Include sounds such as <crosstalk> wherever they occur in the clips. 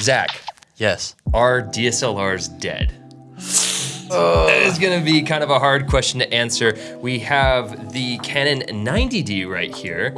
Zach, Yes. are DSLRs dead? That is going to be kind of a hard question to answer. We have the Canon 90D right here.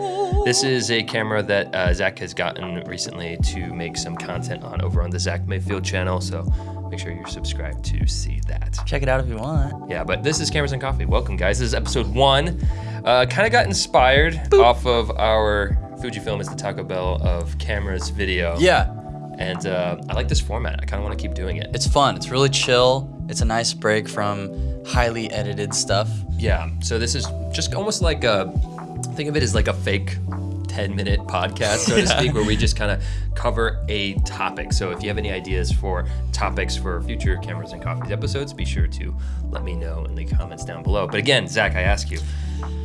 This is a camera that uh, Zach has gotten recently to make some content on over on the Zach Mayfield channel. So make sure you're subscribed to see that. Check it out if you want. Yeah, but this is Cameras and Coffee. Welcome, guys. This is episode one. Uh, kind of got inspired off of our Fujifilm is the Taco Bell of cameras video. Yeah. And uh, I like this format. I kind of want to keep doing it. It's fun. It's really chill. It's a nice break from highly edited stuff. Yeah. So this is just almost like a think of it as like a fake 10 minute podcast, so to Yeah. speak, where we just kind of cover a topic. So if you have any ideas for topics for future cameras and coffees episodes, be sure to let me know in the comments down below. But again, Zach, I ask you,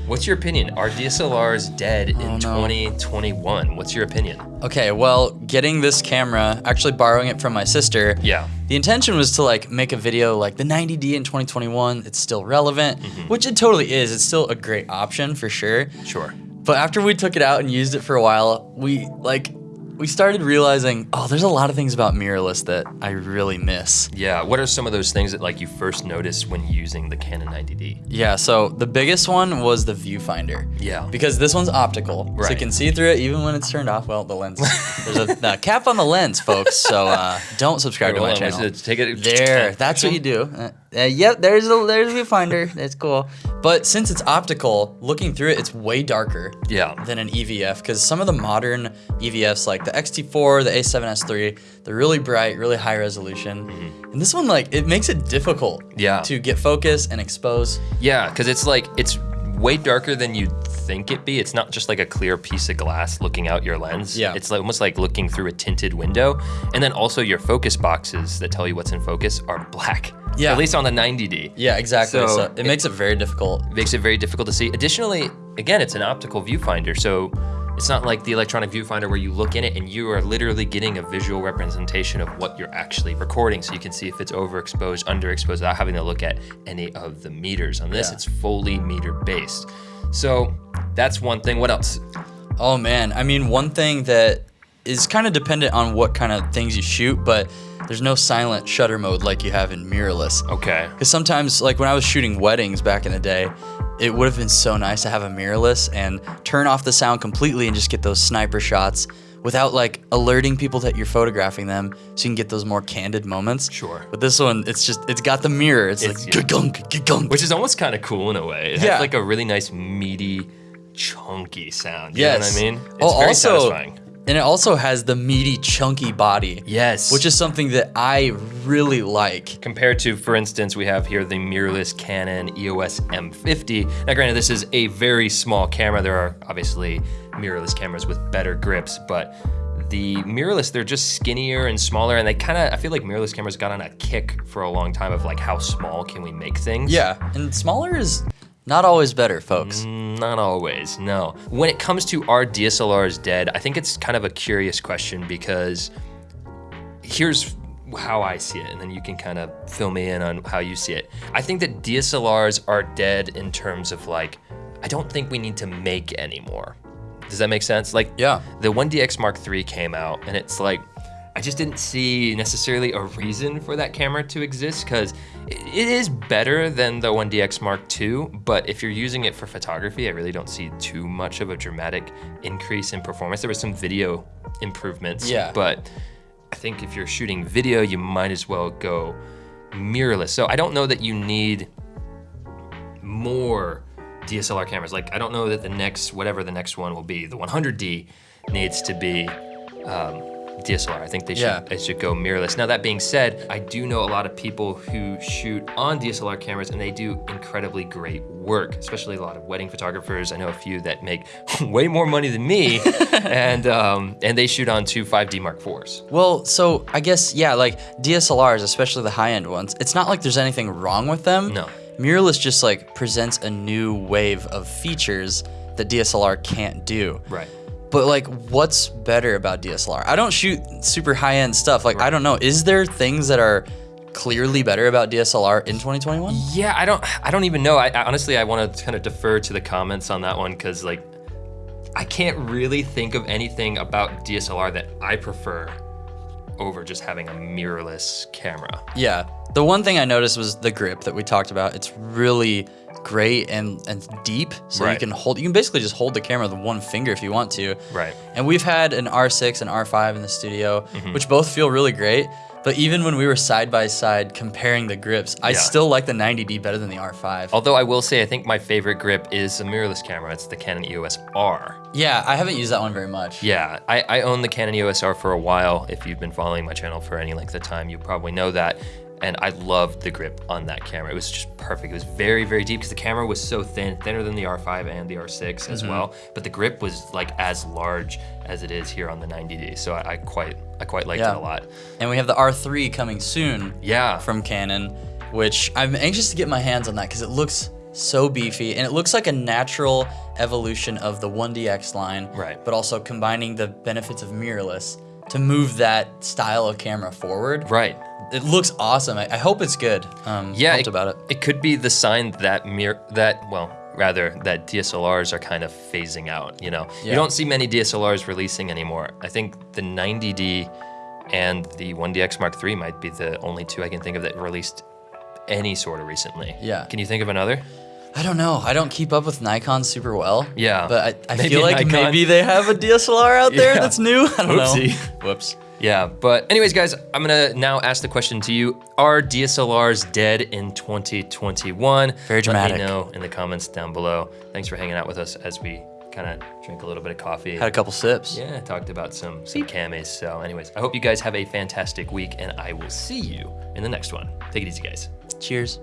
what's your opinion? Are DSLRs dead in no. 2021? What's your opinion? Okay, well, getting this camera, actually borrowing it from my sister. Yeah. The intention was to like make a video like the 90D in 2021. It's still relevant, Mm-hmm. which it totally is. It's still a great option for sure. Sure. But after we took it out and used it for a while, we like we started realizing, oh, there's a lot of things about mirrorless that I really miss. Yeah. What are some of those things that like you first noticed when using the Canon 90D? Yeah, so the biggest one was the viewfinder. Yeah. Because this one's optical, right. so you can see through it even when it's turned off. Well, the lens, <laughs> there's a, cap on the lens, folks. So uh, don't subscribe to my on, channel. take it. There, <laughs> that's what you do. Uh, yep, there's a there's a viewfinder. That's cool. But since it's optical, looking through it, it's way darker Yeah. than an EVF because some of the modern EVFs like the XT4, the A7S3, they're really bright, really high resolution. And this one like it makes it difficult. Yeah. to get focus and expose. Yeah, because it's like it's way darker than you'd think it be. It's not just like a clear piece of glass looking out your lens. Yeah. It's like almost like looking through a tinted window. And then also your focus boxes that tell you what's in focus are <laughs> black. Yeah. At least on the 90D. Yeah, exactly. So So, it- it, makes it very difficult. Makes it very difficult to see. Additionally, again, it's an optical viewfinder, so it's not like the electronic viewfinder where you look in it and you are literally getting a visual representation of what you're actually recording, so you can see if it's overexposed, underexposed, without having to look at any of the meters. On this, Yeah. it's fully meter based. So that's one thing. What else? Oh man, I mean one thing that is kind of dependent on what kind of things you shoot, but there's no silent shutter mode like you have in mirrorless. Okay. Because sometimes, like when I was shooting weddings back in the day, it would have been so nice to have a mirrorless and turn off the sound completely and just get those sniper shots without like alerting people that you're photographing them so you can get those more candid moments. Sure. But this one, it's just, it's got the mirror. It's, It's- like, yeah. gunk, gunk. Which is almost kind of cool in a way. It Yeah. has like a really nice, meaty, chunky sound. You yes. know what I mean? Oh, it's oh, very also, satisfying. And it also has the meaty, chunky body. Yes. Which is something that I really like. Compared to, for instance, we have here the mirrorless Canon EOS M50. Now, granted, this is a very small camera. There are obviously mirrorless cameras with better grips, but the mirrorless, they're just skinnier and smaller, and they kind of, I feel like mirrorless cameras got on a kick for a long time of like, how small can we make things? Yeah. And smaller is not always better, folks. Mm, not always, no. When it comes to are DSLRs dead, I think it's kind of a curious question because here's how I see it, and then you can kind of fill me in on how you see it. I think that DSLRs are dead in terms of like, I don't think we need to make anymore. Does that make sense? Like, Yeah. the 1DX Mark III came out, and it's like, I just didn't see necessarily a reason for that camera to exist because it is better than the 1DX Mark II, but if you're using it for photography, I really don't see too much of a dramatic increase in performance. There was some video improvements, Yeah. but I think if you're shooting video, you might as well go mirrorless. So I don't know that you need more DSLR cameras. Like, I don't know that the next, whatever the next one will be, the 100D needs to be um, DSLR. I think they should, Yeah. they should go mirrorless. Now, that being said, I do know a lot of people who shoot on DSLR cameras and they do incredibly great work, especially a lot of wedding photographers. I know a few that make <laughs> way more money than me <laughs> and, um, and they shoot on two 5D Mark IVs. Well, so I guess, yeah, like DSLRs, especially the high end ones, it's not like there's anything wrong with them. No. Mirrorless just like presents a new wave of features that DSLR can't do. Right. But like, what's better about DSLR? I don't shoot super high end stuff. Like, I don't know. Is there things that are clearly better about DSLR in 2021? Yeah, I don't I don't even know. I, I honestly I want to kind of defer to the comments on that one cuz like I can't really think of anything about DSLR that I prefer over just having a mirrorless camera. Yeah. The one thing I noticed was the grip that we talked about. It's really great and, and deep. So you can hold you can basically just hold the camera with one finger if you want to. Right. And we've had an R6 and R5 in the studio, Mm-hmm. which both feel really great. But even when we were side by side comparing the grips, I Yeah. still like the 90D better than the R5. Although I will say, I think my favorite grip is a mirrorless camera. It's the Canon EOS R. Yeah, I haven't used that one very much. Yeah, I, I own the Canon EOS R for a while. If you've been following my channel for any length of time, you probably know that. And I loved the grip on that camera. It was just perfect. It was very, very deep because the camera was so thin, thinner than the R5 and the R6 as mm-hmm. well. But the grip was like as large as it is here on the 90D. So I, I quite, I quite liked Yeah. it a lot. And we have the R3 coming soon. Yeah. from Canon, which I'm anxious to get my hands on that because it looks so beefy and it looks like a natural evolution of the 1DX line. Right. But also combining the benefits of mirrorless to move that style of camera forward. right. It looks awesome. I, I hope it's good. Um, Yeah, pumped about it. It could be the sign that mir- that well, rather that DSLRs are kind of phasing out. You know, you don't see many DSLRs releasing anymore. I think the 90D and the 1DX Mark III might be the only two I can think of that released any sort of recently. Yeah. Can you think of another? I don't know. I don't keep up with Nikon super well. Yeah. But I, I <laughs> feel like Nikon- maybe they have a DSLR out there <laughs> Yeah. that's new. I don't Oopsie. know. <laughs> Whoops. Yeah, but anyways, guys, I'm gonna now ask the question to you: Are DSLRs dead in 2021? Very dramatic. Let me know in the comments down below. Thanks for hanging out with us as we kind of drink a little bit of coffee. Had a couple sips. Yeah, talked about some some camis. So, anyways, I hope you guys have a fantastic week, and I will see you in the next one. Take it easy, guys. Cheers.